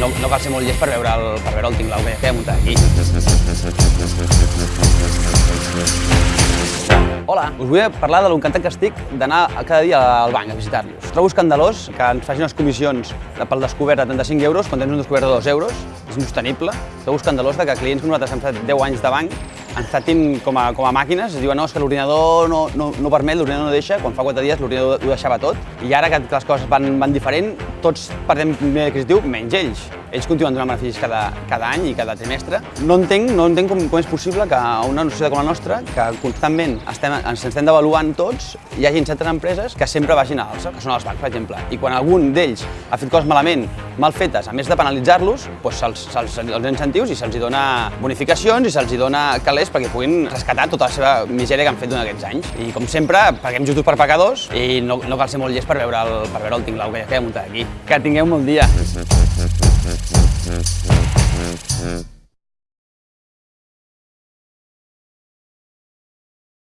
no cal ser molt llest per veure el, per veure el tinglau que, he muntat aquí. Hola, us vull parlar de l'encantat que estic d'anar cada dia al banc a visitar-los. Trobo escandalós que ens facin unes comissions pel descobert de 35 euros quan tens un descobert de 2 euros. És insostenible. Trobo escandalós que clients que nosaltres hem fet 10 anys de banc ens tractin com a, com a màquines, es diuen no, és que l'ordinador no, no, no permet, l'ordinador no deixa, quan fa 4 dies l'ordinador ho deixava tot, i ara que les coses van, van diferent, tots perdem nivell adquisitiu, menys ells. Ells continuen donant beneficis cada, cada any i cada trimestre. No entenc, no entenc com, com és possible que una societat com la nostra, que constantment estem, ens estem devaluant tots, hi hagi certes empreses que sempre vagin a alça, que són els bancs, per exemple. I quan algun d'ells ha fet coses malament, mal fetes, a més de penalitzar-los, doncs se'ls se els incentius i se'ls dona bonificacions i se'ls dona calés perquè puguin rescatar tota la seva misèria que han fet durant aquests anys. I com sempre, paguem justos per pecadors i no, no cal ser molt llest per veure el, per veure el tinglau que, que he muntat aquí. Que tingueu un dia. Mm-hmm.